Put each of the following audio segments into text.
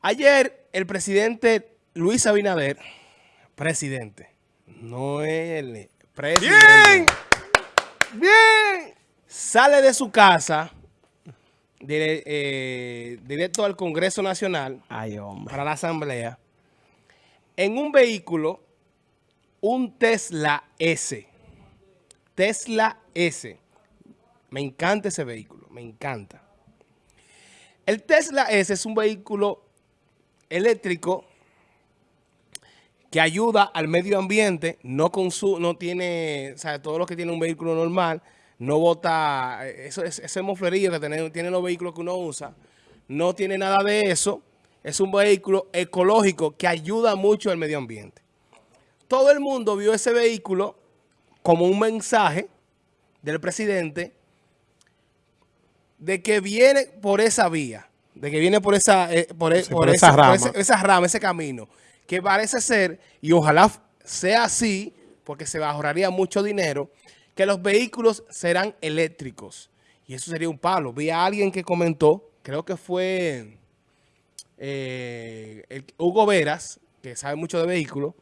Ayer el presidente Luis Abinader, presidente, no el presidente. ¡Bien! ¡Bien! Sale de su casa dire- eh, directo al Congreso Nacional Ay, hombre. para la Asamblea en un vehículo, un Tesla S. Tesla S. Me encanta ese vehículo, me encanta. El Tesla S es un vehículo eléctrico que ayuda al medio ambiente, no consu no tiene, o sea, todo lo que tiene un vehículo normal, no bota, eh, eso, es- ese moflerillo que tiene- tienen los vehículos que uno usa, no tiene nada de eso, es un vehículo ecológico que ayuda mucho al medio ambiente. Todo el mundo vio ese vehículo como un mensaje del presidente de que viene por esa vía, de que viene por esa, eh, por, e- Sí, por esa por rama. ese- esa rama, ese camino, que parece ser, y ojalá sea así, porque se ahorraría mucho dinero, que los vehículos serán eléctricos. Y eso sería un palo. Vi a alguien que comentó, creo que fue eh, el- Hugo Veras, que sabe mucho de vehículos,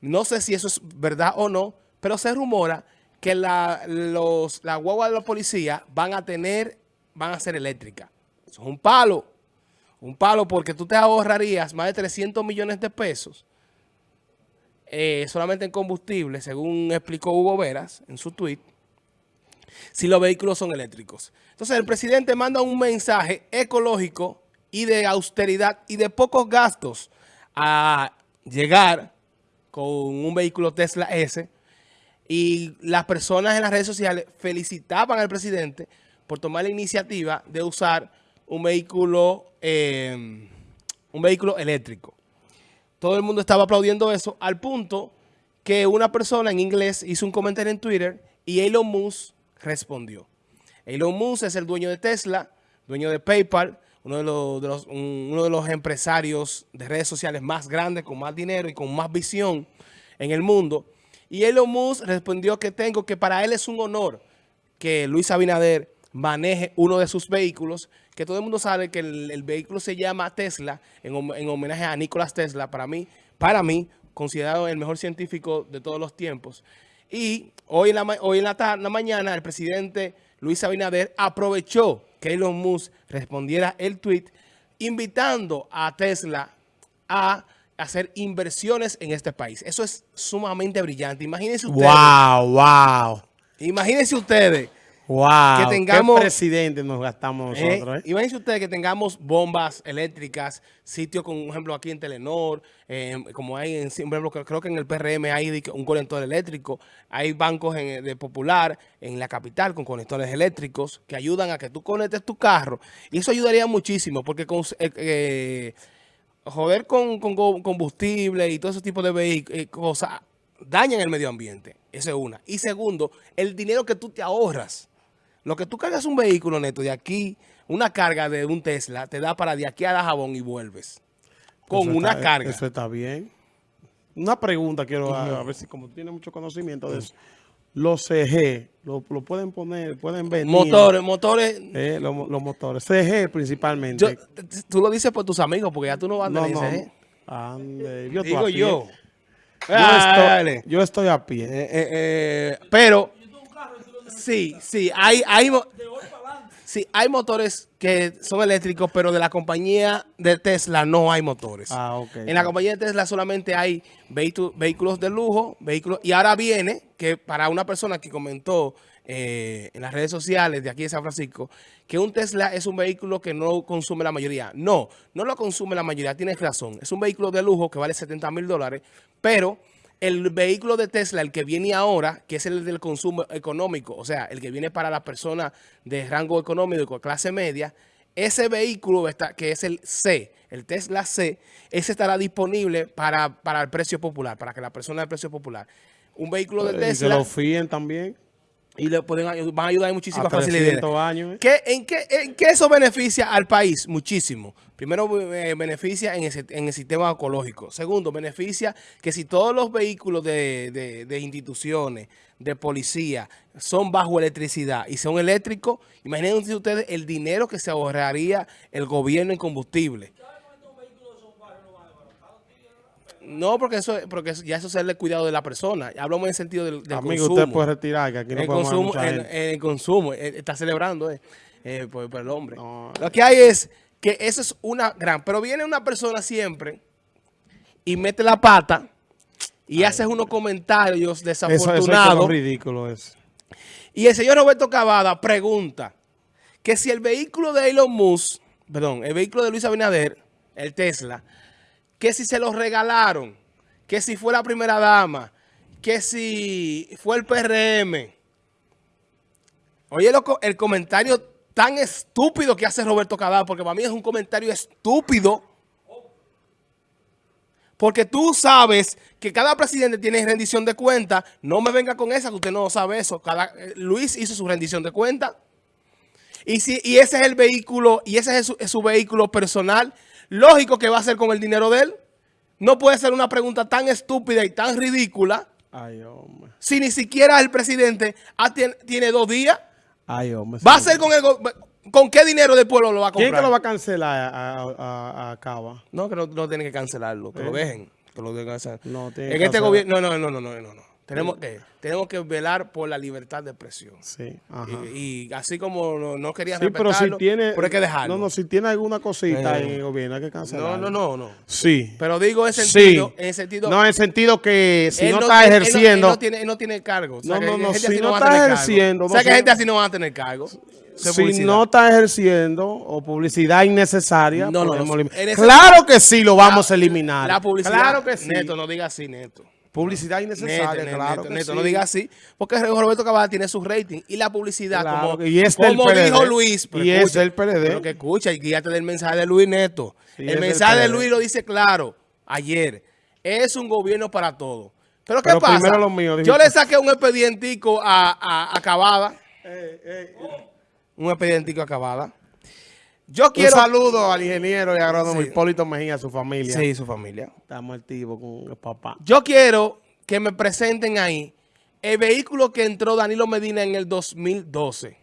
no sé si eso es verdad o no, pero se rumora que la, los, la guagua de la policía van a tener, van a ser eléctricas. Es un palo. Un palo porque tú te ahorrarías más de 300 millones de pesos eh, solamente en combustible, según explicó Hugo Veras en su tweet, si los vehículos son eléctricos. Entonces el presidente manda un mensaje ecológico y de austeridad y de pocos gastos a llegar con un vehículo Tesla S y las personas en las redes sociales felicitaban al presidente por tomar la iniciativa de usar un vehículo, eh, un vehículo eléctrico. Todo el mundo estaba aplaudiendo eso al punto que una persona en inglés hizo un comentario en Twitter y Elon Musk respondió. Elon Musk es el dueño de Tesla, dueño de PayPal, uno de los, uno de los empresarios de redes sociales más grandes, con más dinero y con más visión en el mundo. Y Elon Musk respondió que tengo que para él es un honor que Luis Abinader maneje uno de sus vehículos, que todo el mundo sabe que el, el vehículo se llama Tesla, en, hom- en homenaje a Nicolás Tesla, para mí, para mí, considerado el mejor científico de todos los tiempos. Y hoy en la, hoy en la, ta- la mañana el presidente Luis Abinader aprovechó que Elon Musk respondiera el tweet invitando a Tesla a hacer inversiones en este país. Eso es sumamente brillante. Imagínense ustedes. Wow, wow, Imagínense ustedes. Wow. Que tengamos- ¿Qué presidente nos gastamos Eh, nosotros, eh? Imagínense ustedes que tengamos bombas eléctricas, sitios con, por ejemplo, aquí en Telenor, eh, como hay en, por ejemplo, creo- que en el PRM hay un conector eléctrico, hay bancos en- de Popular en la capital con conectores eléctricos que ayudan a que tú conectes tu carro. Y eso ayudaría muchísimo porque con, eh, eh, joder con, combustible y todo ese tipo de eh, cosas dañan el medio ambiente. Eso es una. Y segundo, el dinero que tú te ahorras. Lo que tú cargas un vehículo neto de aquí, una carga de un Tesla, te da para de aquí a la jabón y vuelves. Con Eso una está- carga. Eso está bien. Una pregunta quiero a, a ver si como tiene mucho conocimiento de eso. Los CG, lo, lo pueden poner, pueden venir. Motores, motores. Eh, los, los motores. CG principalmente. yo- tú lo dices por tus amigos, porque ya tú no vas a no, tener no. ¿eh? Ande, yo Digo a yo. Yo, estoy, yo estoy a pie. Eh, eh, eh, pero, sí, sí, hay, hay, sí, hay motores que son eléctricos, pero de la compañía de Tesla no hay motores. Ah, ok. En la compañía de Tesla solamente hay vehículos de lujo, vehículos, y ahora viene que para una persona que comentó eh, en las redes sociales de aquí de San Francisco, que un Tesla es un vehículo que no consume la mayoría. No, no lo consume la mayoría, tienes razón. Es un vehículo de lujo que vale 70 mil dólares, pero el vehículo de Tesla, el que viene ahora, que es el del consumo económico, o sea, el que viene para las personas de rango económico, clase media, ese vehículo está, que es el C, el Tesla C, ese estará disponible para, para el precio popular, para que la persona del precio popular. Un vehículo de Y que Tesla lo fíen también. Y le pueden, van a ayudar en muchísimas facilidades. 300 años. eh. ¿Qué, en, qué, ¿En qué eso beneficia al país? Muchísimo. Primero, eh, beneficia en, ese- en el sistema ecológico. Segundo, beneficia que si todos los vehículos de, de- de instituciones, de policía, son bajo electricidad y son eléctricos, imagínense ustedes el dinero que se ahorraría el gobierno en combustible. No, porque eso, porque ya eso es el cuidado de la persona. Hablamos en el sentido del, del Amigo, consumo. usted puede retirar, que aquí no el podemos consumo, mucha el, gente. el consumo, eh, está celebrando eh, eh, por, por el hombre. No. Lo que hay es que eso es una gran, pero viene una persona siempre y mete la pata y hace unos comentarios Eso, eso es desafortunados. ridículo eso. y el señor Roberto Cavada pregunta que si el vehículo de Elon Musk, perdón, el vehículo de Luis Abinader, el Tesla, que si se lo regalaron, que si fue la primera dama, que si fue el PRM. Oye, el comentario tan estúpido que hace Roberto Cavada, porque para mí es un comentario estúpido. Porque tú sabes que cada presidente tiene rendición de cuenta. No me venga con esa, que usted no sabe eso. Eh, Luis hizo su rendición de cuenta. Y, si, y ese es el vehículo, y ese es su vehículo personal, lógico que va a hacer con el dinero de él. No puede ser una pregunta tan estúpida y tan ridícula Ay, hombre. si ni siquiera el presidente tiene, dos días. Ay, hombre. ¿Va a ser con el con qué dinero del pueblo lo va a comprar? ¿Quién que lo va a cancelar a, a, a- Cava? No, que no, no tienen que cancelarlo, que lo ¿Eh? dejen, que lo dejen. No, tiene en este gobierno, no, no, no, no, no, no, no. Tenemos que, tenemos que velar por la libertad de expresión. Sí, ajá. Y, y así como no, no quería Sí, pero si tiene... pero hay que dejarlo. No, no, si tiene alguna cosita Eh. en el gobierno hay que no, cancelarlo. no, no, no. Sí. Pero digo en Sí. sentido, en sentido No, en sentido que si no está él no- ejerciendo... Él no, tiene, él no tiene cargo. O sea, No, no, no, si no está ejerciendo. O no sea, que gente así no van a tener cargo. Si publicidad. no está ejerciendo o publicidad innecesaria, No, no, no. claro que sí lo vamos a eliminar. La publicidad. Claro que sí. Neto, no diga así, Neto. Publicidad innecesaria, Neto, claro Neto, que Neto, sí. no diga así, porque Roberto Cavada tiene su rating y la publicidad, Claro como, y es del como PLD. dijo Luis, pero Y es del PLD. Pero que escucha y guíate del mensaje de Luis Neto. El mensaje de. Luis lo dice claro ayer. Es un gobierno para todos. Pero ¿qué Pero pasa? primero lo mío, Yo le saqué un expedientico a, a, a Cavada. Eh, Un expedientico a Cavada. Yo Un quiero... saludo al ingeniero y agrónomo Sí. Hipólito Mejía, a su familia. Sí, su familia. Estamos activos con el papá. Yo quiero que me presenten ahí el vehículo que entró Danilo Medina en el 2012.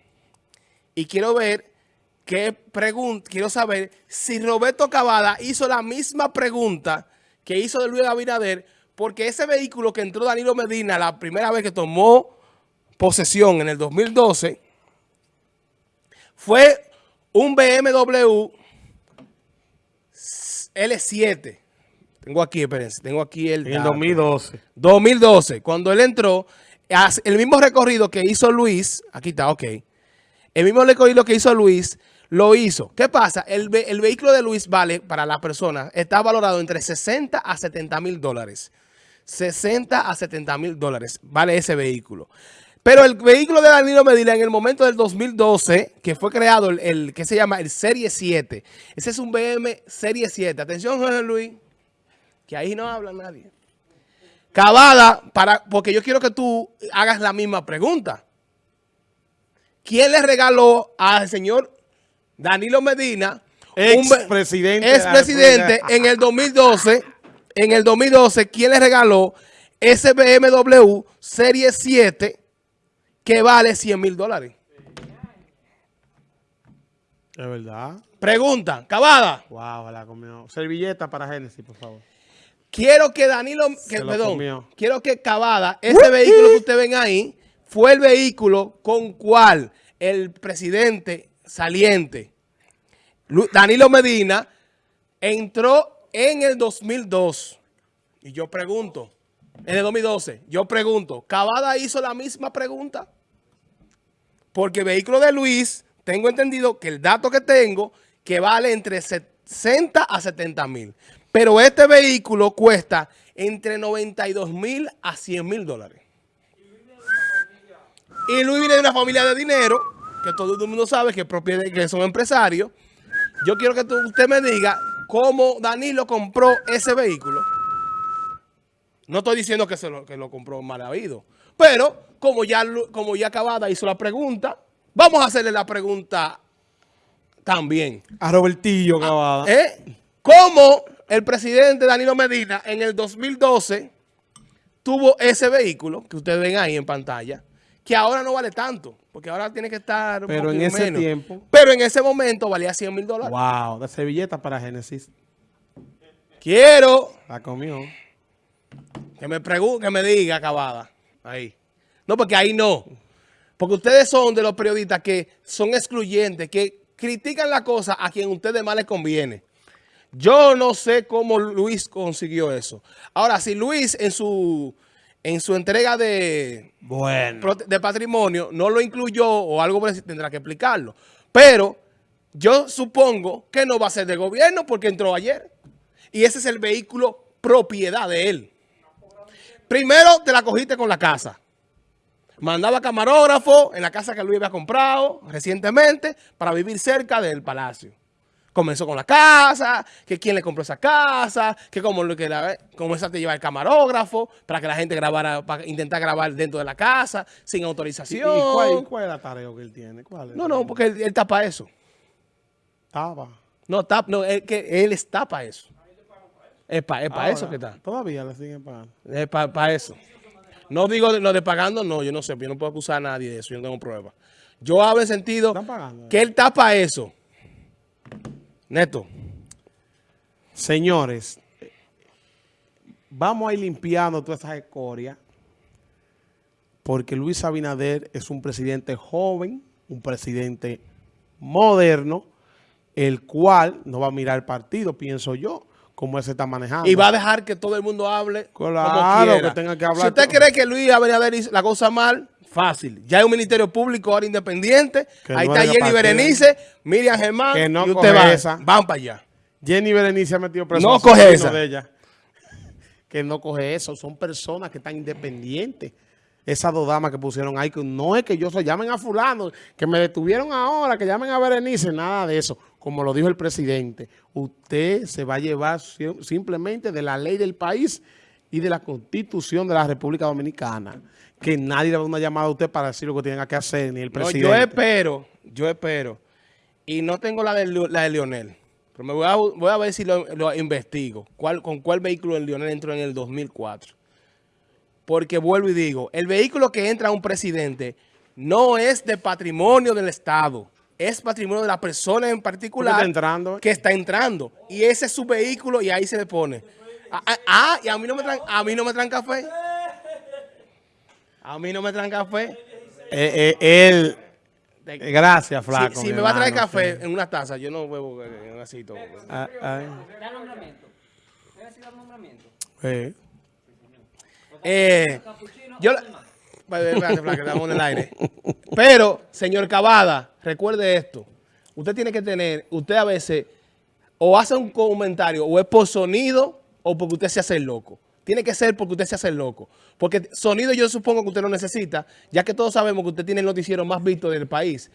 Y quiero ver qué pregunta, quiero saber si Roberto Cavada hizo la misma pregunta que hizo de Luis Abinader, porque ese vehículo que entró Danilo Medina la primera vez que tomó posesión en el 2012 fue un BMW L7. Tengo aquí, espérense, tengo aquí el En el dato. 2012. 2012, cuando él entró, el mismo recorrido que hizo Luis, aquí está, ok. El mismo recorrido que hizo Luis, lo hizo. ¿Qué pasa? El, ve- el vehículo de Luis vale, para la persona, está valorado entre 60 a 70 mil dólares. 60 a 70 mil dólares vale ese vehículo. Pero el vehículo de Danilo Medina en el momento del 2012, que fue creado el, el que se llama el Serie 7. Ese es un BM Serie 7. Atención, Jorge Luis, que ahí no habla nadie. Cavada, para, porque yo quiero que tú hagas la misma pregunta. ¿Quién le regaló al señor Danilo Medina, un Expresidente de la expresidente, República. en el 2012, en el 2012, quién le regaló ese BMW Serie 7 que vale 100 mil dólares? Es verdad. Pregunta, Cavada, Wow, la comió. Servilleta para Génesis, por favor. quiero que Danilo, que, perdón, comió. quiero que Cavada, ese vehículo que ustedes ven ahí, fue el vehículo con cual el presidente saliente, Danilo Medina, entró en el 2002. Y yo pregunto, en el 2012, yo pregunto, ¿Cavada hizo la misma pregunta? Porque el vehículo de Luis, tengo entendido que el dato que tengo, que vale entre 60 a 70 mil. Pero este vehículo cuesta entre 92 mil a 100 mil dólares. Y Luis viene de una familia de dinero, que todo el mundo sabe que, que son empresarios. Yo quiero que usted me diga cómo Danilo compró ese vehículo. No estoy diciendo que, se lo, que lo compró mal habido. Pero, como ya, como ya Cavada hizo la pregunta, vamos a hacerle la pregunta también. A Robertillo Cavada. ¿Eh? ¿Cómo el presidente Danilo Medina en el 2012 tuvo ese vehículo que ustedes ven ahí en pantalla, que ahora no vale tanto, porque ahora tiene que estar Pero en ese menos. tiempo- Pero en ese momento valía 100 mil dólares. Wow, de servilleta para Génesis. Quiero La comió. Que me pregunte, que me diga, acabada. Ahí. No, porque ahí no. Porque ustedes son de los periodistas que son excluyentes, que critican la cosa a quien a ustedes más les conviene. Yo no sé cómo Luis consiguió eso. Ahora, si Luis en su, en su entrega de, Bueno. de patrimonio no lo incluyó o algo por eso, tendrá que explicarlo. Pero yo supongo que no va a ser de gobierno porque entró ayer. Y ese es el vehículo propiedad de él. Primero te la cogiste con la casa. Mandaba camarógrafo en la casa que Luis había comprado recientemente para vivir cerca del palacio. Comenzó con la casa, que quién le compró esa casa, que cómo lo que la, comenzaste a llevar el camarógrafo para que la gente grabara, para intentar grabar dentro de la casa sin ¿Y, y autorización. cuál, cuál es la tarea que él tiene? No, no, porque él, él tapa eso. Estaba. No, tap, no, él, que él está para eso. Es para Ahora, eso que está. Todavía le siguen pagando. Es para eso. No digo de- lo de pagando, no, yo no sé, yo no puedo acusar a nadie de eso, yo no tengo pruebas. Yo hablo en sentido ¿Están pagando? que él tapa eso. Neto. Señores, eh, vamos a ir limpiando todas esas escorias porque Luis Abinader es un presidente joven, un presidente moderno, el cual no va a mirar el partido, pienso yo, como él se está manejando. Y va a dejar que todo el mundo hable Claro, como quiera. que tenga que hablar Si usted cree que Luis Abinader hizo la cosa mal, fácil. Ya hay un ministerio público ahora independiente. Que Ahí no está Jenny. Berenice, Miriam Germán Que no y usted coge va. esa. Van para allá. Jenny Berenice ha metido preso No coge esa. de ella. Que no coge eso. Son personas que están independientes. Esas dos damas que pusieron ahí, que no es que yo soy, llamen a fulano, que me detuvieron ahora, que llamen a Berenice, nada de eso. Como lo dijo el presidente, usted se va a llevar si- simplemente de la ley del país y de la constitución de la República Dominicana. Que nadie le va a dar una llamada a usted para decir lo que tenga que hacer, ni el No, presidente. yo espero, yo espero. Y no tengo la de, la de Lionel. Pero me voy a, voy a ver si lo, lo investigo. ¿Cuál, ¿Con cuál vehículo el Lionel entró en el 2004? Porque vuelvo y digo, el vehículo que entra a un presidente no es de patrimonio del Estado. Es patrimonio de la persona en ¿Por qué particular está entrando? que está entrando. Y ese es su vehículo y ahí se le pone. Ah, ah, ah, y a mí no me traen, a mí no me traen café. A mí no me traen café. Eh, eh, él... eh, gracias, flaco. si me va a traer café sí. en una taza, yo no bebo eh, en un vasito. Ah, ay. Da nombramiento. Debe decir el nombramiento. Eh. Eh, yo. Pero, señor Cavada, recuerde esto. Usted tiene que tener, usted a veces o hace un comentario o es por sonido o porque usted se hace el loco. Tiene que ser porque usted se hace el loco. Porque sonido yo supongo que usted lo necesita, ya que todos sabemos que usted tiene el noticiero más visto del país.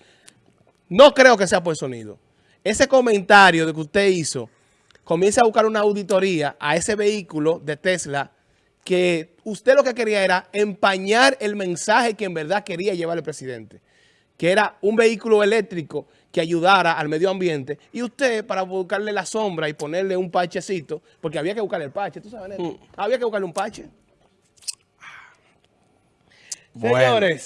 No creo que sea por sonido. Ese comentario de que usted hizo, comienza a buscar una auditoría a ese vehículo de Tesla que usted lo que quería era empañar el mensaje que en verdad quería llevar el presidente, que era un vehículo eléctrico que ayudara al medio ambiente y usted para buscarle la sombra y ponerle un parchecito, porque había que buscarle el parche, ¿tú sabes? Neto? Había que buscarle un. Bueno. Señores,